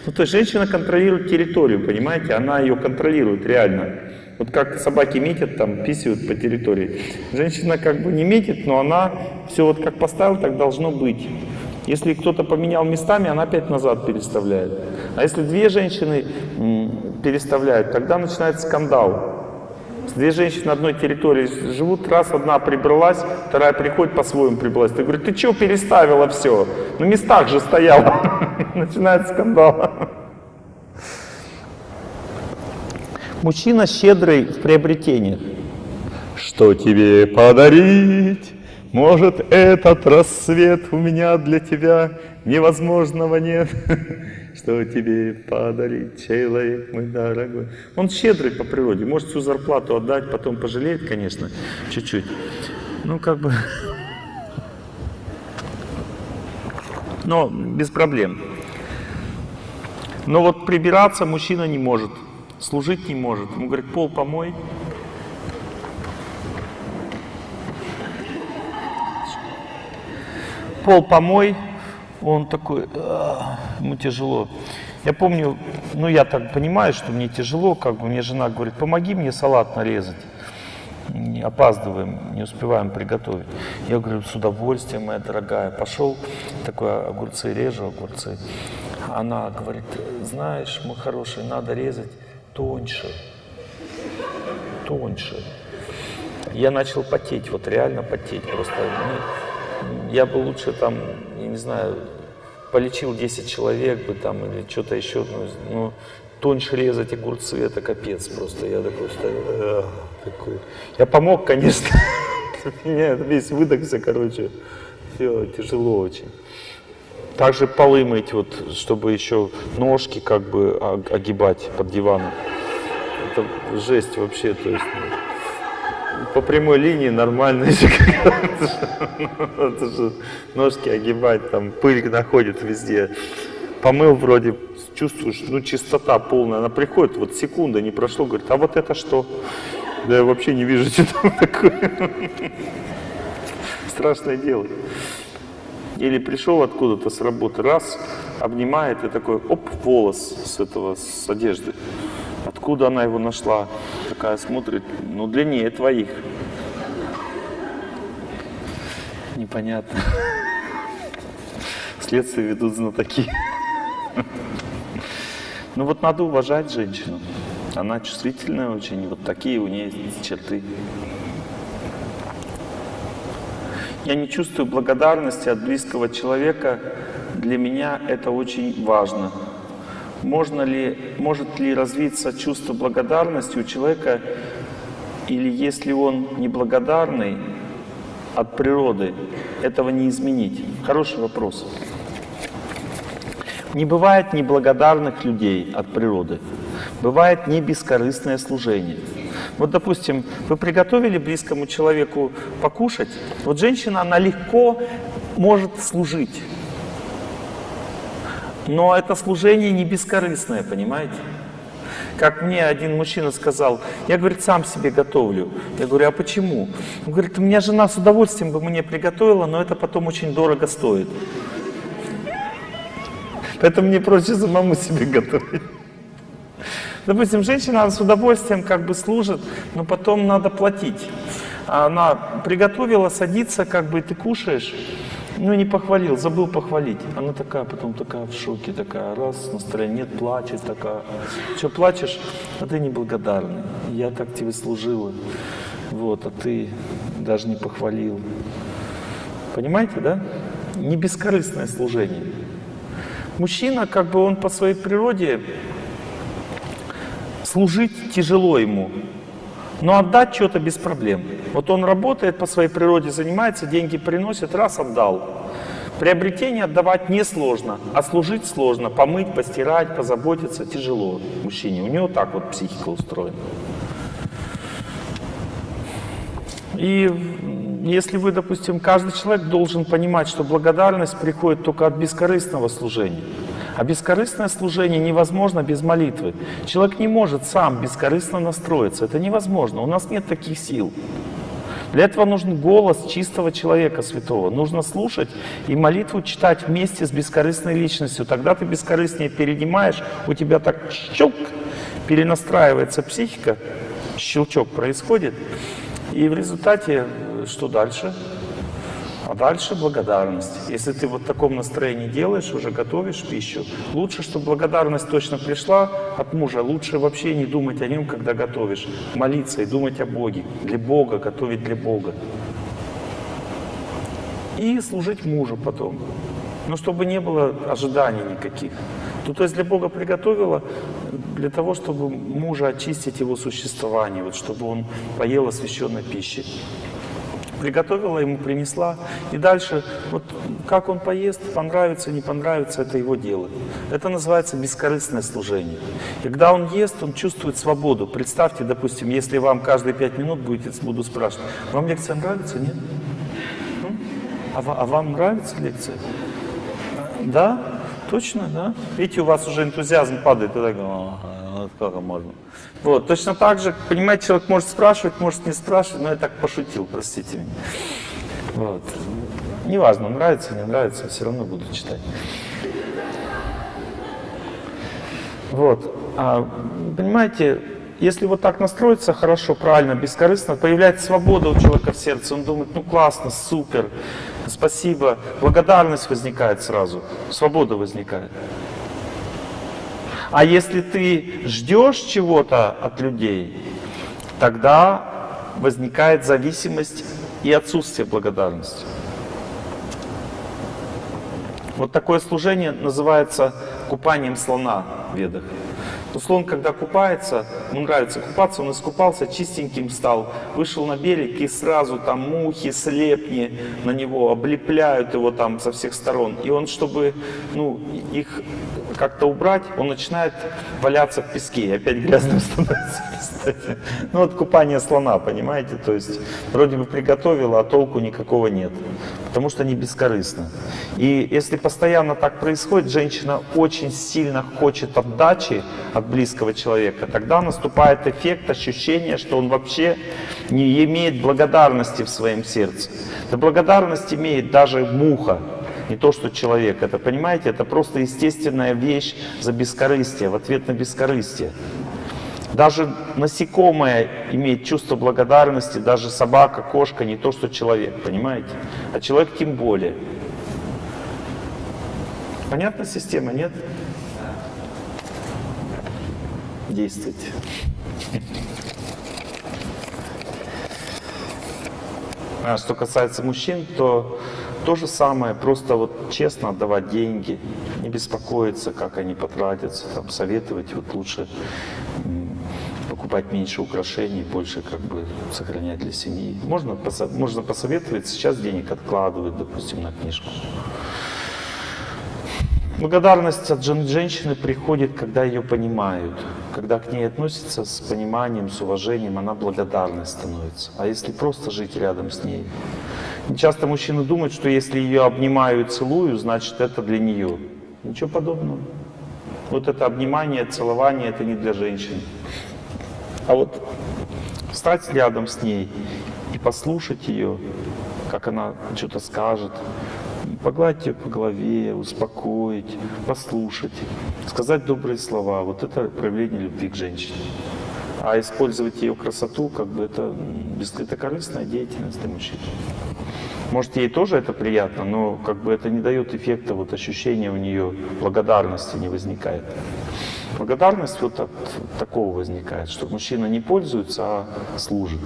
A: Ну, то есть женщина контролирует территорию, понимаете? Она ее контролирует реально. Вот как собаки метят, там, писают по территории. Женщина как бы не метит, но она все вот как поставила, так должно быть. Если кто-то поменял местами, она опять назад переставляет. А если две женщины переставляют, тогда начинается скандал. Две женщины на одной территории живут, раз одна прибралась, вторая приходит по-своему прибралась. Ты говоришь, ты что переставила все? На местах же стояла. Начинается скандал. Мужчина щедрый в приобретениях. Что тебе подарить? Может, этот рассвет у меня для тебя невозможного нет. Что тебе подарить, человек мой дорогой? Он щедрый по природе, может всю зарплату отдать, потом пожалеет, конечно, чуть-чуть. Ну, как бы... Но без проблем. Но вот прибираться мужчина не может служить не может. Ему говорит, пол помой. Пол помой, он такой, «А, ему тяжело. Я помню, ну я так понимаю, что мне тяжело, как бы мне жена говорит, помоги мне салат нарезать. Не опаздываем, не успеваем приготовить. Я говорю, с удовольствием, моя дорогая. Пошел, такой огурцы режу, огурцы. Она говорит, знаешь, мой хороший, надо резать тоньше, тоньше. Я начал потеть, вот реально потеть. Просто я бы лучше там, я не знаю, полечил 10 человек бы там или что-то еще. Ну, ну, тоньше резать огурцы, это капец просто. Я такой «Эх», такой. Я помог, конечно. Меня весь выдохся, короче. Все, тяжело очень. Также полы мыть, вот, чтобы еще ножки как бы о- огибать под диваном. Это жесть вообще, то есть ну, по прямой линии нормально еще ножки огибать, там пыль находит везде. Помыл вроде, чувствуешь, ну чистота полная, она приходит, вот секунда не прошло, говорит, а вот это что? Да я вообще не вижу, что там такое. Страшное дело. Или пришел откуда-то с работы, раз, обнимает и такой, оп, волос с этого, с одежды. Откуда она его нашла? Такая смотрит, ну длиннее твоих. Непонятно. Следствие ведут знатоки. Ну вот надо уважать женщину. Она чувствительная очень, вот такие у нее есть черты. Я не чувствую благодарности от близкого человека. Для меня это очень важно. Можно ли, может ли развиться чувство благодарности у человека, или если он неблагодарный от природы, этого не изменить? Хороший вопрос. Не бывает неблагодарных людей от природы. Бывает не бескорыстное служение. Вот, допустим, вы приготовили близкому человеку покушать. Вот женщина, она легко может служить. Но это служение не бескорыстное, понимаете? Как мне один мужчина сказал, я, говорит, сам себе готовлю. Я говорю, а почему? Он говорит, у меня жена с удовольствием бы мне приготовила, но это потом очень дорого стоит. Поэтому мне проще самому себе готовить. Допустим, женщина с удовольствием как бы служит, но потом надо платить. Она приготовила, садится, как бы ты кушаешь, ну не похвалил, забыл похвалить. Она такая, потом такая в шоке, такая, раз, настроение нет, плачет, такая. Что, плачешь? А ты неблагодарный. Я так тебе служила. Вот, а ты даже не похвалил. Понимаете, да? Не бескорыстное служение. Мужчина, как бы он по своей природе, служить тяжело ему, но отдать что-то без проблем. Вот он работает по своей природе, занимается, деньги приносит, раз отдал. Приобретение отдавать несложно, а служить сложно. Помыть, постирать, позаботиться тяжело мужчине. У него так вот психика устроена. И если вы, допустим, каждый человек должен понимать, что благодарность приходит только от бескорыстного служения. А бескорыстное служение невозможно без молитвы. Человек не может сам бескорыстно настроиться. Это невозможно. У нас нет таких сил. Для этого нужен голос чистого человека святого. Нужно слушать и молитву читать вместе с бескорыстной личностью. Тогда ты бескорыстнее перенимаешь, у тебя так щелк, перенастраивается психика, щелчок происходит. И в результате э, что дальше? А дальше благодарность. Если ты вот в таком настроении делаешь, уже готовишь пищу, лучше, чтобы благодарность точно пришла от мужа. Лучше вообще не думать о нем, когда готовишь. Молиться и думать о Боге. Для Бога, готовить для Бога. И служить мужу потом. Но чтобы не было ожиданий никаких. Ну, то есть для Бога приготовила для того, чтобы мужа очистить его существование, вот, чтобы он поел освященной пищи приготовила, ему принесла. И дальше, вот как он поест, понравится, не понравится, это его дело. Это называется бескорыстное служение. И когда он ест, он чувствует свободу. Представьте, допустим, если вам каждые пять минут будете, буду спрашивать, вам лекция нравится, нет? М? А, а вам нравится лекция? Да? Точно, да? Видите, у вас уже энтузиазм падает. И так, «Ага, вот как можно. Вот, точно так же, понимаете, человек может спрашивать, может не спрашивать, но я так пошутил, простите меня. Вот. Неважно, нравится, не нравится, все равно буду читать. Вот. А, понимаете, если вот так настроиться хорошо, правильно, бескорыстно, появляется свобода у человека в сердце. Он думает, ну классно, супер, спасибо. Благодарность возникает сразу, свобода возникает. А если ты ждешь чего-то от людей, тогда возникает зависимость и отсутствие благодарности. Вот такое служение называется купанием слона в ведах. То слон, когда купается, ему нравится купаться, он искупался, чистеньким стал, вышел на берег и сразу там мухи, слепни на него, облепляют его там со всех сторон. И он, чтобы ну, их как-то убрать, он начинает валяться в песке, и опять грязным становится. Ну вот купание слона, понимаете, то есть вроде бы приготовила, а толку никакого нет, потому что не бескорыстно. И если постоянно так происходит, женщина очень сильно хочет отдачи от близкого человека, тогда наступает эффект, ощущение, что он вообще не имеет благодарности в своем сердце. Да благодарность имеет даже муха, не то, что человек. Это, понимаете, это просто естественная вещь за бескорыстие, в ответ на бескорыстие. Даже насекомое имеет чувство благодарности, даже собака, кошка, не то, что человек, понимаете? А человек тем более. Понятна система, нет? Действуйте. А что касается мужчин, то то же самое, просто вот честно отдавать деньги, не беспокоиться, как они потратятся, там, советовать вот лучше покупать меньше украшений, больше как бы сохранять для семьи. Можно, можно посоветовать, сейчас денег откладывать, допустим, на книжку. Благодарность от женщины приходит, когда ее понимают, когда к ней относятся с пониманием, с уважением, она благодарной становится. А если просто жить рядом с ней? Часто мужчины думают, что если ее обнимаю и целую, значит это для нее. Ничего подобного. Вот это обнимание, целование, это не для женщин. А вот встать рядом с ней и послушать ее, как она что-то скажет, погладить ее по голове, успокоить, послушать, сказать добрые слова. Вот это проявление любви к женщине. А использовать ее красоту, как бы это, это корыстная деятельность для мужчин. Может, ей тоже это приятно, но как бы это не дает эффекта, вот ощущения у нее благодарности не возникает. Благодарность вот от такого возникает, что мужчина не пользуется, а служит.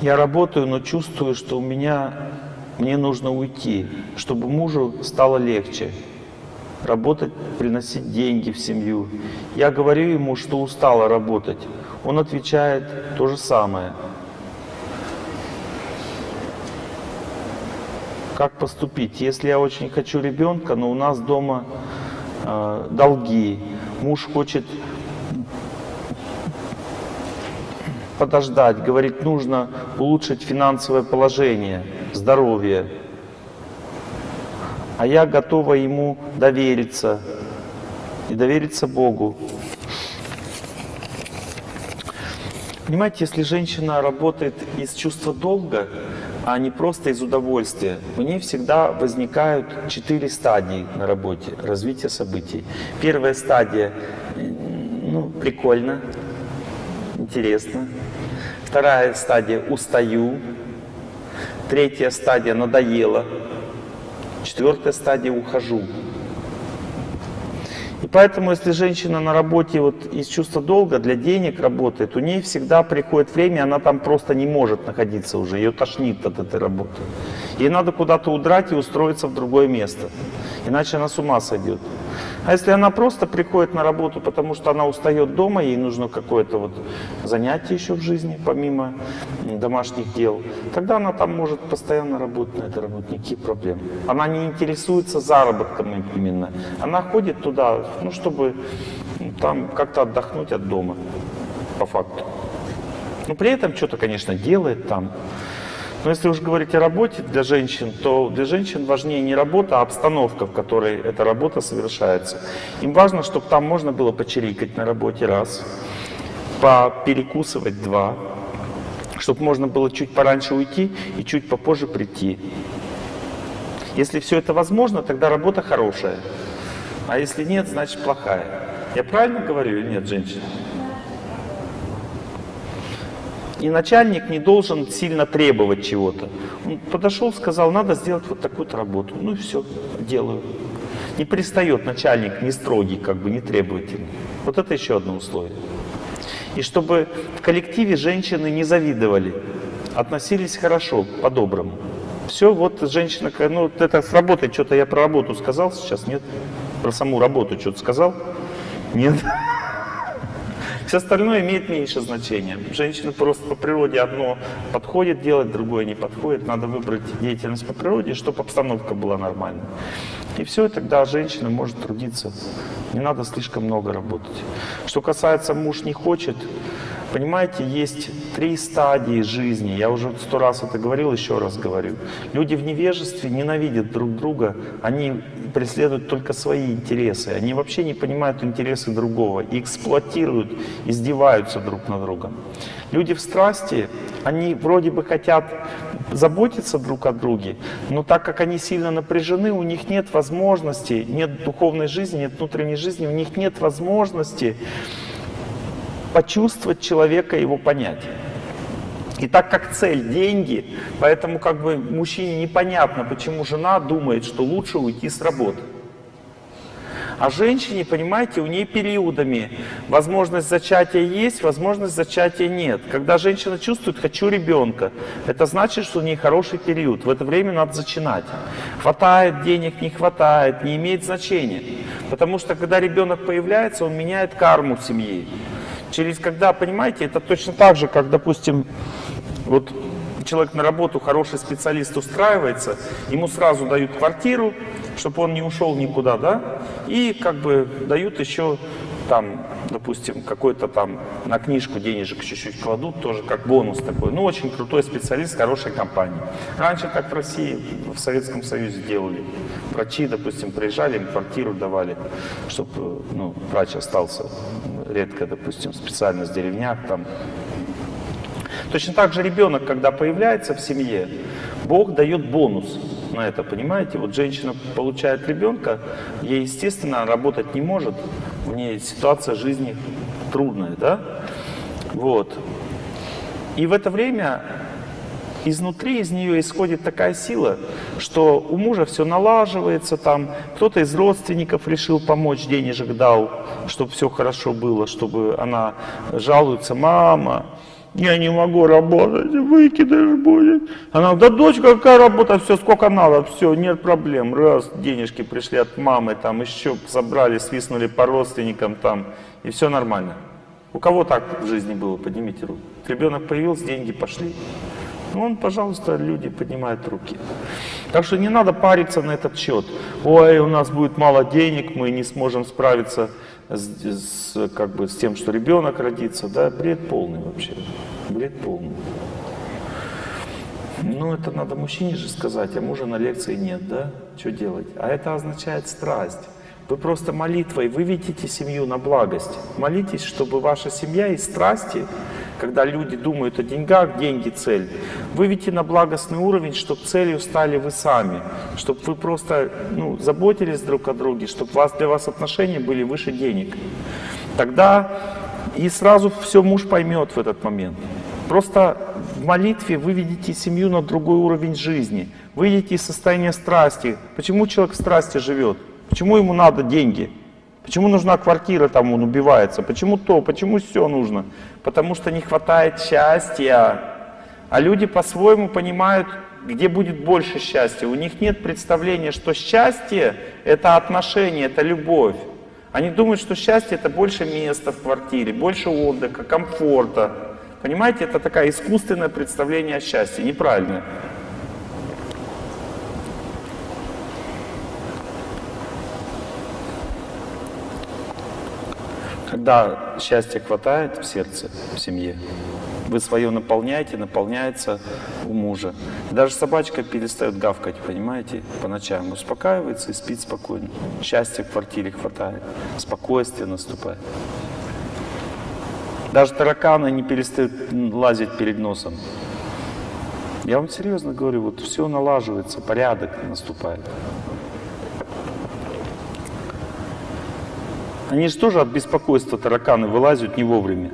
A: Я работаю, но чувствую, что у меня, мне нужно уйти, чтобы мужу стало легче. Работать, приносить деньги в семью. Я говорю ему, что устала работать. Он отвечает то же самое. Как поступить? Если я очень хочу ребенка, но у нас дома э, долги, муж хочет подождать, говорит, нужно улучшить финансовое положение, здоровье. А я готова ему довериться и довериться Богу. Понимаете, если женщина работает из чувства долга, а не просто из удовольствия. У нее всегда возникают четыре стадии на работе развития событий. Первая стадия, ну, прикольно, интересно. Вторая стадия – устаю. Третья стадия – надоело. Четвертая стадия – ухожу. И поэтому, если женщина на работе вот из чувства долга для денег работает, у нее всегда приходит время, она там просто не может находиться уже, ее тошнит от этой работы. Ей надо куда-то удрать и устроиться в другое место, иначе она с ума сойдет. А если она просто приходит на работу, потому что она устает дома, ей нужно какое-то вот занятие еще в жизни, помимо домашних дел, тогда она там может постоянно работать на этой работе, никаких проблем. Она не интересуется заработком именно. Она ходит туда, ну, чтобы там как-то отдохнуть от дома, по факту. Но при этом что-то, конечно, делает там. Но если уж говорить о работе для женщин, то для женщин важнее не работа, а обстановка, в которой эта работа совершается. Им важно, чтобы там можно было почирикать на работе раз, поперекусывать два, чтобы можно было чуть пораньше уйти и чуть попозже прийти. Если все это возможно, тогда работа хорошая. А если нет, значит плохая. Я правильно говорю или нет, женщина? И начальник не должен сильно требовать чего-то. Он подошел, сказал, надо сделать вот такую-то работу. Ну и все, делаю. Не пристает начальник, не строгий, как бы не требовательный. Вот это еще одно условие. И чтобы в коллективе женщины не завидовали, относились хорошо, по-доброму. Все, вот женщина, ну это с работой, что-то я про работу сказал сейчас, нет? Про саму работу что-то сказал? Нет? Все остальное имеет меньше значения. Женщина просто по природе одно подходит делать, другое не подходит. Надо выбрать деятельность по природе, чтобы обстановка была нормальной. И все, и тогда женщина может трудиться. Не надо слишком много работать. Что касается муж не хочет, Понимаете, есть три стадии жизни. Я уже сто раз это говорил, еще раз говорю. Люди в невежестве ненавидят друг друга, они преследуют только свои интересы. Они вообще не понимают интересы другого и эксплуатируют, издеваются друг над другом. Люди в страсти, они вроде бы хотят заботиться друг о друге, но так как они сильно напряжены, у них нет возможности, нет духовной жизни, нет внутренней жизни, у них нет возможности почувствовать человека, его понять. И так как цель – деньги, поэтому как бы мужчине непонятно, почему жена думает, что лучше уйти с работы. А женщине, понимаете, у нее периодами возможность зачатия есть, возможность зачатия нет. Когда женщина чувствует «хочу ребенка», это значит, что у нее хороший период. В это время надо зачинать. Хватает денег, не хватает, не имеет значения. Потому что когда ребенок появляется, он меняет карму семьи. Через когда, понимаете, это точно так же, как, допустим, вот человек на работу, хороший специалист устраивается, ему сразу дают квартиру, чтобы он не ушел никуда, да, и как бы дают еще там, допустим, какой-то там на книжку денежек чуть-чуть кладут, тоже как бонус такой. Ну, очень крутой специалист хорошей компании. Раньше так в России, в Советском Союзе делали. Врачи, допустим, приезжали, им квартиру давали, чтобы ну, врач остался редко, допустим, специально в деревнях там. Точно так же ребенок, когда появляется в семье, Бог дает бонус на это, понимаете? Вот женщина получает ребенка, ей, естественно, работать не может, у нее ситуация жизни трудная, да? Вот. И в это время изнутри из нее исходит такая сила, что у мужа все налаживается, там кто-то из родственников решил помочь, денежек дал, чтобы все хорошо было, чтобы она жалуется, мама, я не могу работать, выкидыш будет. Она, да дочь, какая работа, все, сколько надо, все, нет проблем. Раз, денежки пришли от мамы, там еще забрали, свистнули по родственникам там, и все нормально. У кого так в жизни было, поднимите руку. Ребенок появился, деньги пошли. Ну, он, пожалуйста, люди поднимают руки. Так что не надо париться на этот счет. Ой, у нас будет мало денег, мы не сможем справиться с, с, как бы, с тем, что ребенок родится. Да, бред полный вообще. Бред полный. Ну, это надо мужчине же сказать, а мужа на лекции нет, да? Что делать? А это означает страсть. Вы просто молитвой выведите семью на благость. Молитесь, чтобы ваша семья из страсти когда люди думают о деньгах, деньги цель, выведите на благостный уровень, чтобы целью стали вы сами, чтобы вы просто ну, заботились друг о друге, чтобы вас, для вас отношения были выше денег. Тогда и сразу все муж поймет в этот момент. Просто в молитве выведите семью на другой уровень жизни, выйдите из состояния страсти. Почему человек в страсти живет? Почему ему надо деньги? Почему нужна квартира, там он убивается? Почему то? Почему все нужно? Потому что не хватает счастья. А люди по-своему понимают, где будет больше счастья. У них нет представления, что счастье — это отношение, это любовь. Они думают, что счастье — это больше места в квартире, больше отдыха, комфорта. Понимаете, это такое искусственное представление о счастье, неправильное. Когда счастья хватает в сердце, в семье, вы свое наполняете, наполняется у мужа. даже собачка перестает гавкать, понимаете, по ночам. Успокаивается и спит спокойно. Счастья в квартире хватает, спокойствие наступает. Даже тараканы не перестают лазить перед носом. Я вам серьезно говорю, вот все налаживается, порядок наступает. Они же тоже от беспокойства тараканы вылазят не вовремя.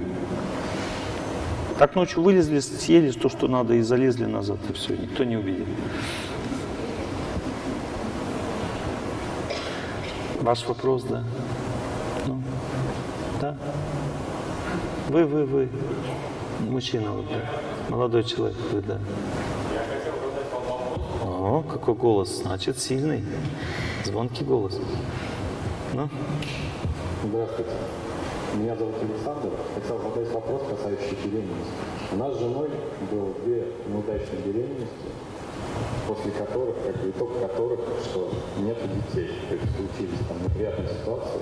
A: Так ночью вылезли, съели то, что надо, и залезли назад, и все, никто не увидел. Ваш вопрос, да? Ну, да? Вы, вы, вы. Мужчина, вот, да. Молодой человек, вы, да. О, какой голос, значит, сильный. Звонкий голос. Ну?
B: Здравствуйте. Меня зовут Александр. Хотел задать вопрос, касающийся беременности. У нас с женой было две неудачные беременности, после которых, как итог которых, что нет детей. То есть случились там неприятные ситуации.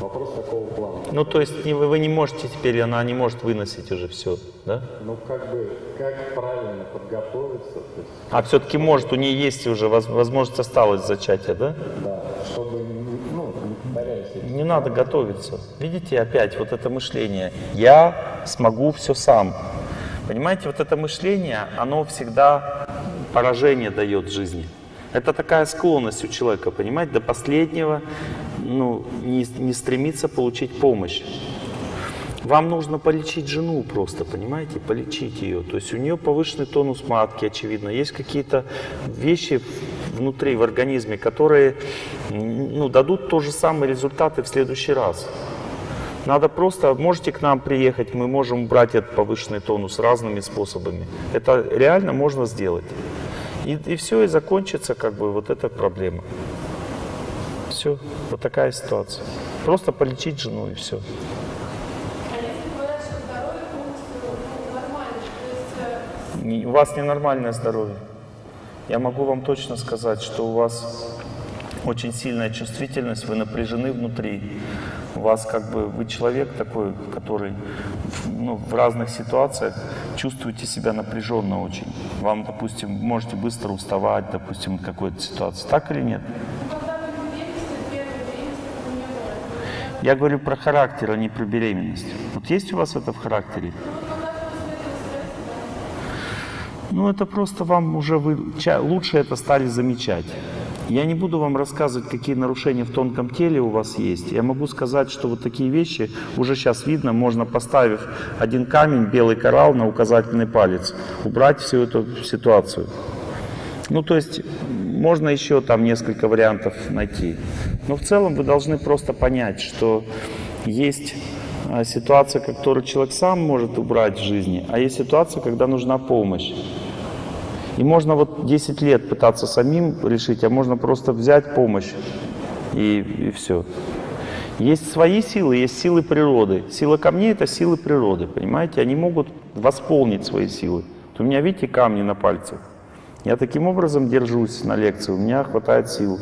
B: Вопрос такого плана.
A: Ну, то есть вы, вы не можете теперь, она не может выносить уже все, да?
B: Ну, как бы, как правильно подготовиться, то есть,
A: А все-таки может, у нее есть уже воз- возможность осталась зачатия, да?
B: да, чтобы, ну, не повторялись эти
A: Не надо готовиться. Видите, опять вот это мышление. Я смогу все сам. Понимаете, вот это мышление, оно всегда поражение дает жизни. Это такая склонность у человека, понимаете, до последнего ну, не, не стремиться получить помощь. Вам нужно полечить жену просто, понимаете, полечить ее. То есть у нее повышенный тонус матки, очевидно. Есть какие-то вещи внутри, в организме, которые ну, дадут то же самые результаты в следующий раз. Надо просто, можете к нам приехать, мы можем брать этот повышенный тонус разными способами. Это реально можно сделать. И, и все, и закончится как бы вот эта проблема. Все, вот такая ситуация. Просто полечить жену и все.
C: А э,
A: У вас ненормальное здоровье. Я могу вам точно сказать, что у вас очень сильная чувствительность, вы напряжены внутри. У вас как бы, вы человек такой, который ну, в разных ситуациях чувствуете себя напряженно очень. Вам, допустим, можете быстро уставать, допустим, от какой-то ситуации. Так или нет? Я говорю про характер, а не про беременность. Вот есть у вас это в характере? Ну, это просто вам уже вы лучше это стали замечать. Я не буду вам рассказывать, какие нарушения в тонком теле у вас есть. Я могу сказать, что вот такие вещи уже сейчас видно, можно поставив один камень, белый коралл на указательный палец, убрать всю эту ситуацию. Ну, то есть можно еще там несколько вариантов найти. Но в целом вы должны просто понять, что есть а, ситуация, которую человек сам может убрать в жизни, а есть ситуация, когда нужна помощь. И можно вот 10 лет пытаться самим решить, а можно просто взять помощь и, и все. Есть свои силы, есть силы природы. Сила камней — это силы природы, понимаете? Они могут восполнить свои силы. Вот у меня, видите, камни на пальцах. Я таким образом держусь на лекции, у меня хватает сил.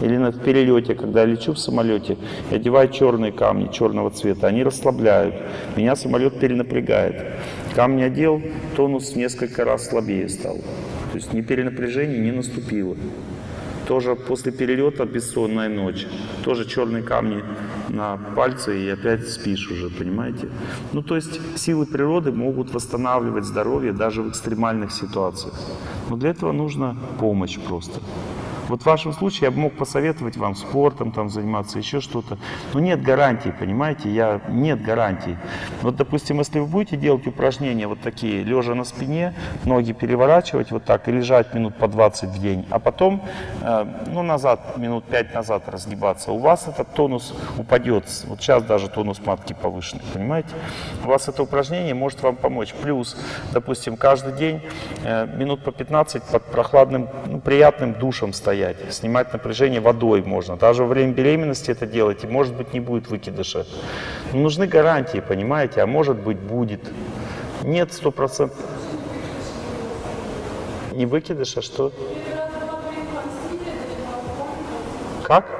A: Или на перелете, когда я лечу в самолете, я одеваю черные камни черного цвета, они расслабляют. Меня самолет перенапрягает. Камни одел, тонус в несколько раз слабее стал. То есть ни перенапряжение не наступило. Тоже после перелета бессонная ночь. Тоже черные камни на пальце и опять спишь уже, понимаете? Ну, то есть силы природы могут восстанавливать здоровье даже в экстремальных ситуациях. Но для этого нужна помощь просто. Вот в вашем случае я бы мог посоветовать вам спортом там заниматься, еще что-то. Но нет гарантии, понимаете, я, нет гарантии. Вот, допустим, если вы будете делать упражнения вот такие, лежа на спине, ноги переворачивать вот так и лежать минут по 20 в день, а потом, э, ну, назад, минут 5 назад разгибаться, у вас этот тонус упадет. Вот сейчас даже тонус матки повышенный, понимаете? У вас это упражнение может вам помочь. Плюс, допустим, каждый день э, минут по 15 под прохладным, ну, приятным душем стоять, снимать напряжение водой можно. Даже во время беременности это делать, и может быть не будет выкидыша. Но нужны гарантии, понимаете, а может быть будет. Нет сто процентов. Не выкидыш, а что? Как?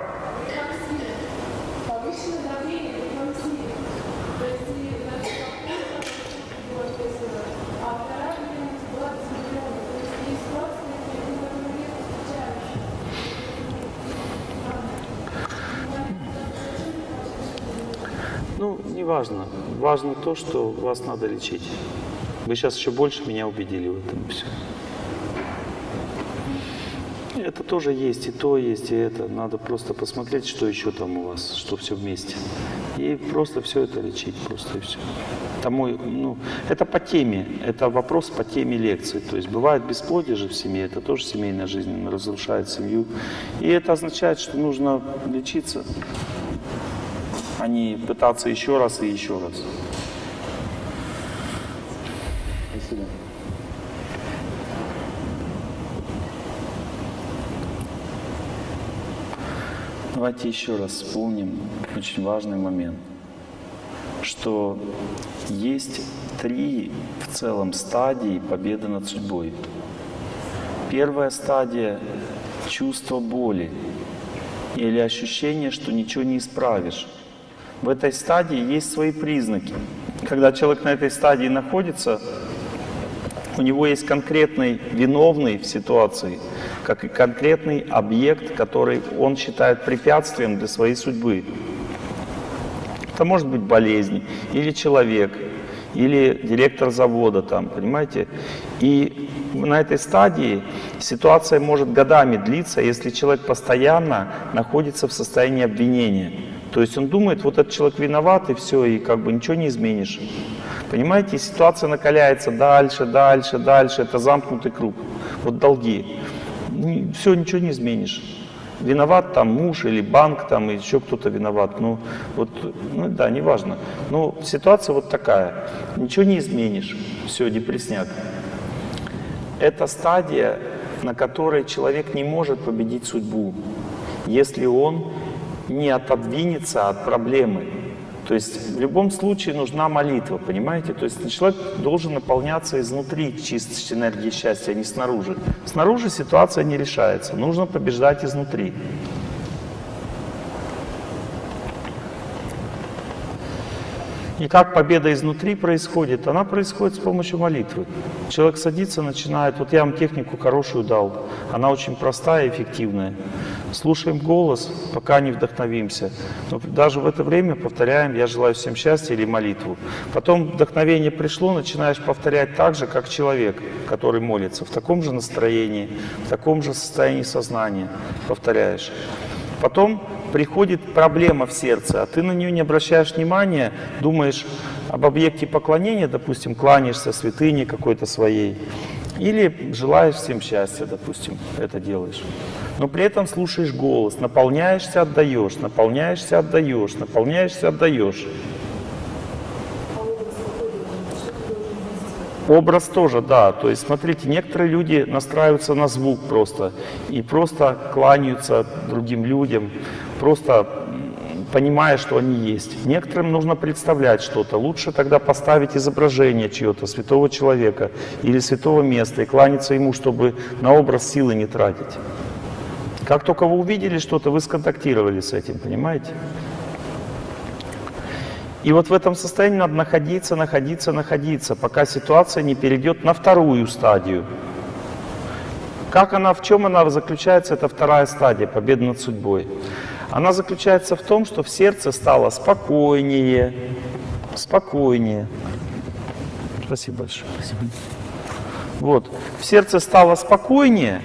A: Важно. Важно то, что вас надо лечить. Вы сейчас еще больше меня убедили в этом все. Это тоже есть, и то есть, и это. Надо просто посмотреть, что еще там у вас, что все вместе. И просто все это лечить, просто и все. Это мой, ну, это по теме, это вопрос по теме лекции. То есть бывает бесплодие же в семье, это тоже семейная жизнь, разрушает семью. И это означает, что нужно лечиться, а не пытаться еще раз и еще раз.
B: Спасибо.
A: Давайте еще раз вспомним очень важный момент, что есть три в целом стадии победы над судьбой. Первая стадия — чувство боли или ощущение, что ничего не исправишь. В этой стадии есть свои признаки. Когда человек на этой стадии находится, у него есть конкретный виновный в ситуации, как и конкретный объект, который он считает препятствием для своей судьбы. Это может быть болезнь, или человек, или директор завода там, понимаете? И на этой стадии ситуация может годами длиться, если человек постоянно находится в состоянии обвинения. То есть он думает, вот этот человек виноват, и все, и как бы ничего не изменишь. Понимаете, ситуация накаляется дальше, дальше, дальше. Это замкнутый круг. Вот долги. Все, ничего не изменишь. Виноват там муж или банк, там и еще кто-то виноват. Ну, вот, ну да, неважно. Но ситуация вот такая. Ничего не изменишь. Все, депресняк. Это стадия, на которой человек не может победить судьбу, если он не отодвинется от проблемы. То есть в любом случае нужна молитва, понимаете? То есть человек должен наполняться изнутри чистой энергией счастья, а не снаружи. Снаружи ситуация не решается, нужно побеждать изнутри. И как победа изнутри происходит? Она происходит с помощью молитвы. Человек садится, начинает, вот я вам технику хорошую дал, она очень простая и эффективная. Слушаем голос, пока не вдохновимся. Но даже в это время повторяем «Я желаю всем счастья» или молитву. Потом вдохновение пришло, начинаешь повторять так же, как человек, который молится, в таком же настроении, в таком же состоянии сознания повторяешь. Потом приходит проблема в сердце, а ты на нее не обращаешь внимания, думаешь об объекте поклонения, допустим, кланяешься святыне какой-то своей, или желаешь всем счастья, допустим, это делаешь. Но при этом слушаешь голос, наполняешься, отдаешь, наполняешься, отдаешь, наполняешься, отдаешь. Образ тоже, да. То есть, смотрите, некоторые люди настраиваются на звук просто и просто кланяются другим людям, просто понимая, что они есть. Некоторым нужно представлять что-то. Лучше тогда поставить изображение чьего-то, святого человека или святого места и кланяться ему, чтобы на образ силы не тратить. Как только вы увидели что-то, вы сконтактировали с этим, понимаете? И вот в этом состоянии надо находиться, находиться, находиться, пока ситуация не перейдет на вторую стадию. Как она, в чем она заключается, это вторая стадия, победы над судьбой. Она заключается в том, что в сердце стало спокойнее, спокойнее. Спасибо большое. Спасибо. Вот, в сердце стало спокойнее,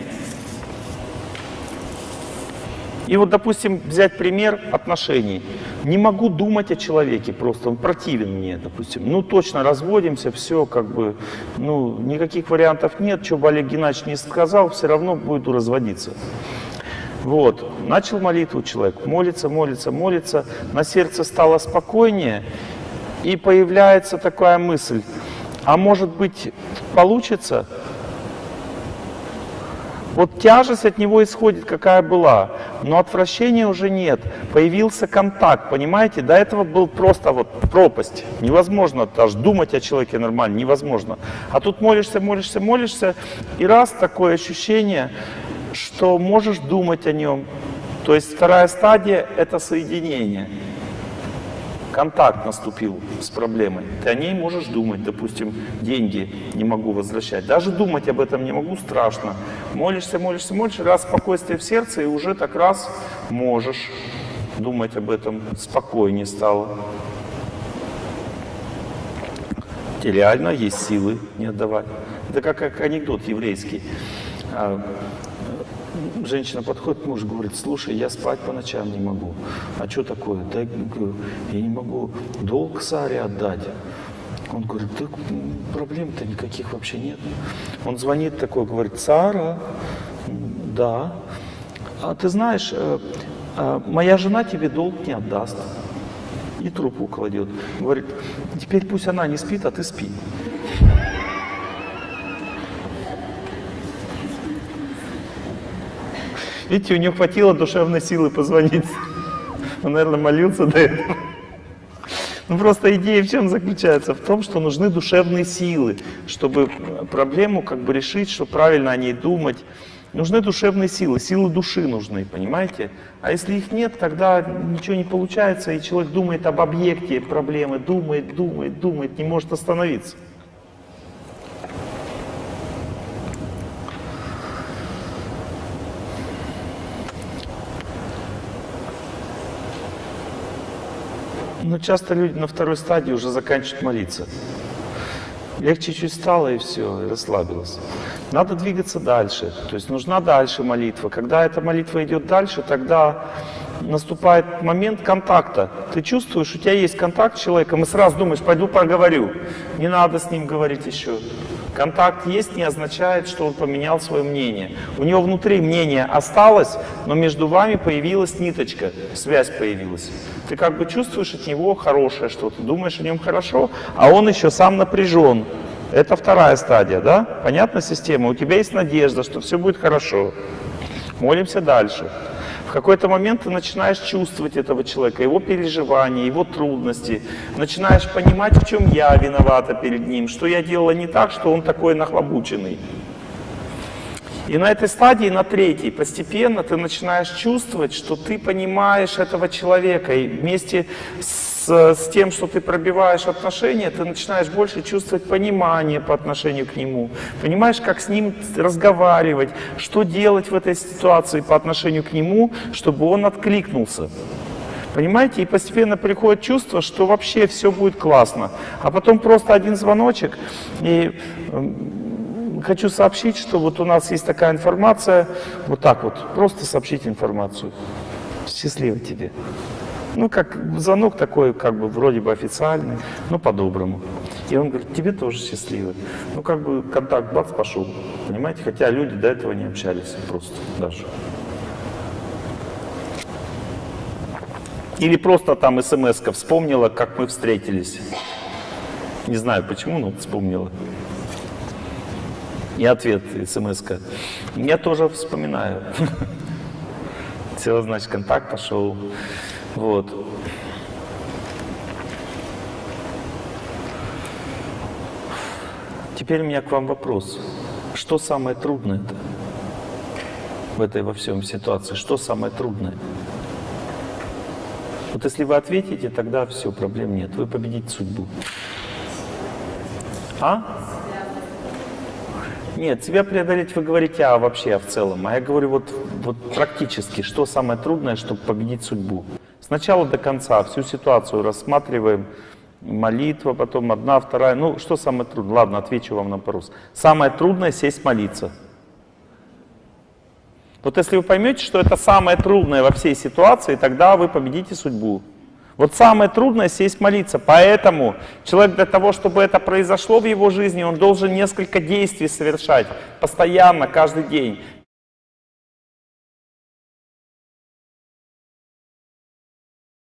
A: и вот, допустим, взять пример отношений. Не могу думать о человеке просто, он противен мне, допустим. Ну, точно разводимся, все, как бы, ну, никаких вариантов нет. Что бы Олег Геннадьевич не сказал, все равно будет разводиться. Вот, начал молитву человек, молится, молится, молится, на сердце стало спокойнее, и появляется такая мысль, а может быть получится вот тяжесть от него исходит, какая была, но отвращения уже нет. Появился контакт, понимаете? До этого был просто вот пропасть. Невозможно даже думать о человеке нормально, невозможно. А тут молишься, молишься, молишься, и раз такое ощущение, что можешь думать о нем. То есть вторая стадия — это соединение контакт наступил с проблемой, ты о ней можешь думать, допустим, деньги не могу возвращать. Даже думать об этом не могу, страшно. Молишься, молишься, молишься, раз спокойствие в сердце, и уже так раз можешь думать об этом, спокойнее стало. Реально есть силы не отдавать. Это как, как анекдот еврейский. А, Женщина подходит к мужу, говорит, слушай, я спать по ночам не могу. А что такое? Да, я не могу долг Саре отдать. Он говорит, да проблем-то никаких вообще нет. Он звонит такой, говорит, Сара, да. А ты знаешь, э, э, моя жена тебе долг не отдаст. И трубку кладет. Говорит, теперь пусть она не спит, а ты спи. Видите, у него хватило душевной силы позвонить. Он, наверное, молился до этого. Ну просто идея в чем заключается? В том, что нужны душевные силы, чтобы проблему как бы решить, чтобы правильно о ней думать. Нужны душевные силы, силы души нужны, понимаете? А если их нет, тогда ничего не получается, и человек думает об объекте проблемы, думает, думает, думает, не может остановиться. Но часто люди на второй стадии уже заканчивают молиться. Легче чуть стало и все, и расслабилось. Надо двигаться дальше. То есть нужна дальше молитва. Когда эта молитва идет дальше, тогда наступает момент контакта. Ты чувствуешь, у тебя есть контакт с человеком, и сразу думаешь, пойду поговорю. Не надо с ним говорить еще. Контакт есть не означает, что он поменял свое мнение. У него внутри мнение осталось, но между вами появилась ниточка, связь появилась. Ты как бы чувствуешь от него хорошее что-то, думаешь о нем хорошо, а он еще сам напряжен. Это вторая стадия, да? Понятна система? У тебя есть надежда, что все будет хорошо. Молимся дальше. В какой-то момент ты начинаешь чувствовать этого человека, его переживания, его трудности. Начинаешь понимать, в чем я виновата перед ним, что я делала не так, что он такой нахлобученный. И на этой стадии, на третьей, постепенно ты начинаешь чувствовать, что ты понимаешь этого человека. И вместе с, с тем, что ты пробиваешь отношения, ты начинаешь больше чувствовать понимание по отношению к нему. Понимаешь, как с ним разговаривать, что делать в этой ситуации по отношению к нему, чтобы он откликнулся. Понимаете? И постепенно приходит чувство, что вообще все будет классно. А потом просто один звоночек, и хочу сообщить, что вот у нас есть такая информация, вот так вот, просто сообщить информацию. Счастливо тебе. Ну, как звонок такой, как бы вроде бы официальный, но по-доброму. И он говорит, тебе тоже счастливо. Ну, как бы контакт, бац, пошел. Понимаете? Хотя люди до этого не общались просто даже. Или просто там смс вспомнила, как мы встретились. Не знаю почему, но вспомнила. И ответ смс -ка. Я тоже вспоминаю. Все, значит, контакт пошел. Вот. Теперь у меня к вам вопрос. Что самое трудное в этой во всем ситуации? Что самое трудное? Вот если вы ответите, тогда все, проблем нет. Вы победите судьбу. А? Нет, себя преодолеть вы говорите, а вообще, а в целом. А я говорю вот, вот практически, что самое трудное, чтобы победить судьбу. Сначала до конца всю ситуацию рассматриваем. Молитва, потом одна, вторая. Ну, что самое трудное? Ладно, отвечу вам на вопрос. Самое трудное сесть молиться. Вот если вы поймете, что это самое трудное во всей ситуации, тогда вы победите судьбу. Вот самое трудное сесть молиться. Поэтому человек для того, чтобы это произошло в его жизни, он должен несколько действий совершать. Постоянно, каждый день.